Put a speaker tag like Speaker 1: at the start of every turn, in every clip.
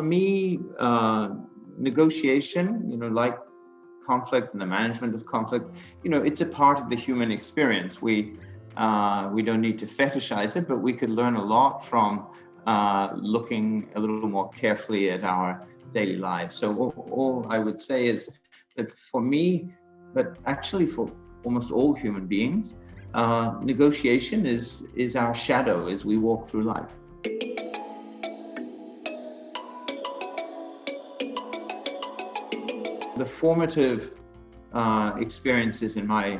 Speaker 1: uh, negotiation, you know, like conflict and the management of conflict, you know, it's a part of the human experience. We uh, we don't need to fetishize it, but we could learn a lot from uh, looking a little more carefully at our daily lives. So all, all I would say is that for me, but actually for almost all human beings, uh, negotiation is is our shadow as we walk through life. The formative uh, experiences in my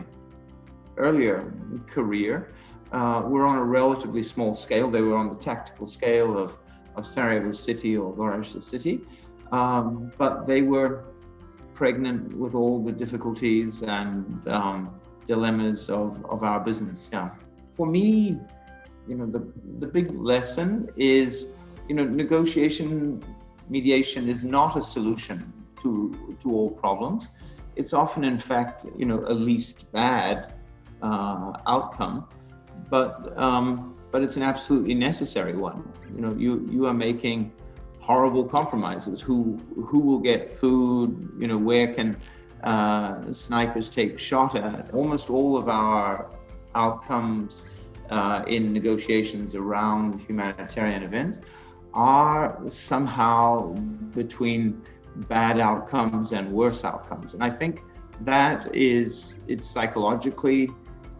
Speaker 1: earlier career uh, were on a relatively small scale. They were on the tactical scale of, of Sarajevo city or Gorazde city, um, but they were pregnant with all the difficulties and um, dilemmas of, of our business. Yeah. For me, you know, the, the big lesson is, you know, negotiation, mediation is not a solution to, to all problems. It's often, in fact, you know, a least bad uh, outcome, but um, but it's an absolutely necessary one. You know, you you are making horrible compromises. Who who will get food? You know, where can uh, snipers take shot at? Almost all of our outcomes uh, in negotiations around humanitarian events are somehow between bad outcomes and worse outcomes. And I think that is, it's psychologically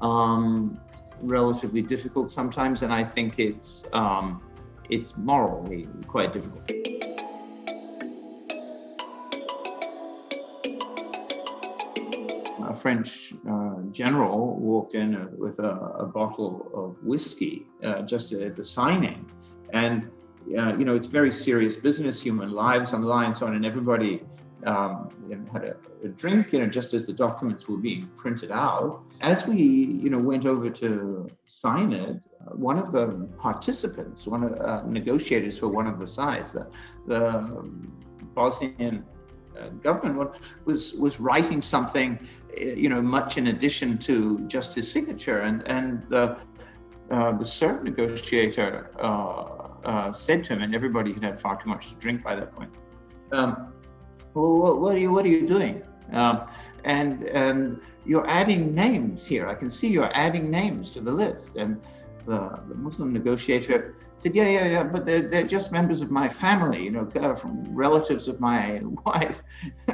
Speaker 1: um, relatively difficult sometimes, and I think it's um, it's morally quite difficult. A French uh, general walked in uh, with a, a, bottle of whiskey uh, just at the signing, and uh, you know it's very serious business, human lives on the line, so on, and everybody um, had a, a, drink, you know, just as the documents were being printed out. As we, you know, went over to sign it, uh, one of the participants, one of uh, negotiators for one of the sides, the, the Bosnian uh, government was was writing something, you know, much in addition to just his signature, and and the uh, the Serb negotiator uh, said to him, and everybody had had far too much to drink by that point. Um, well, what, are you, what are you doing? Um, and, and you're adding names here. I can see you're adding names to the list. And the, the Muslim negotiator said, yeah, yeah, yeah, but they're, they're just members of my family, you know, from relatives of my wife.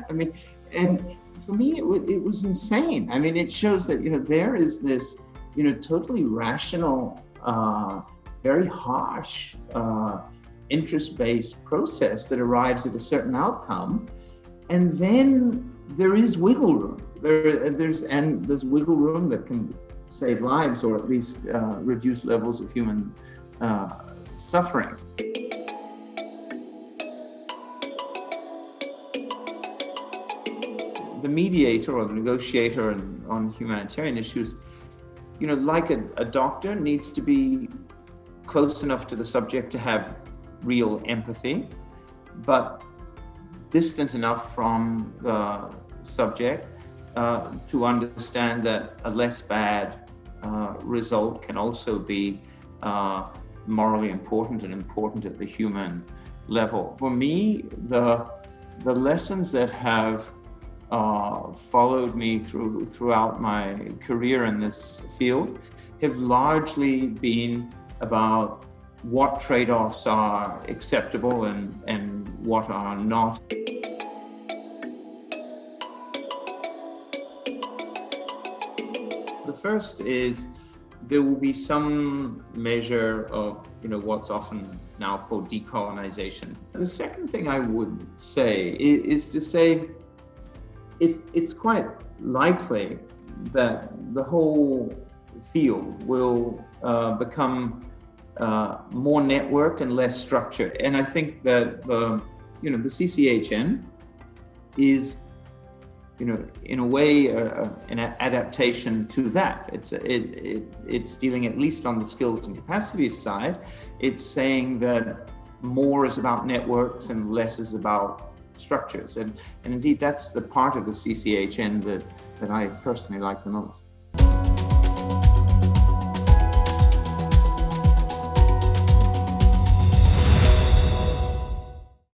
Speaker 1: I mean, and for me, it, it was insane. I mean, it shows that, you know, there is this, you know, totally rational, uh, very harsh, uh, interest-based process that arrives at a certain outcome and then there is wiggle room. There, there's and there's wiggle room that can save lives or at least uh, reduce levels of human uh, suffering. The mediator or the negotiator on humanitarian issues, you know, like a, a doctor, needs to be close enough to the subject to have real empathy, but distant enough from the subject uh, to understand that a less bad uh, result can also be uh, morally important and important at the human level. For me, the the lessons that have uh, followed me through throughout my career in this field have largely been about what trade-offs are acceptable and, and what are not. The first is there will be some measure of you know what's often now called decolonization. The second thing I would say is, is to say it's it's quite likely that the whole field will uh, become uh, more networked and less structured. And I think that the, you know, the CCHN is, you know, in a way, uh, an adaptation to that. It's it, it it's dealing at least on the skills and capacities side. It's saying that more is about networks and less is about structures. And and indeed, that's the part of the CCHN that that I personally like the most.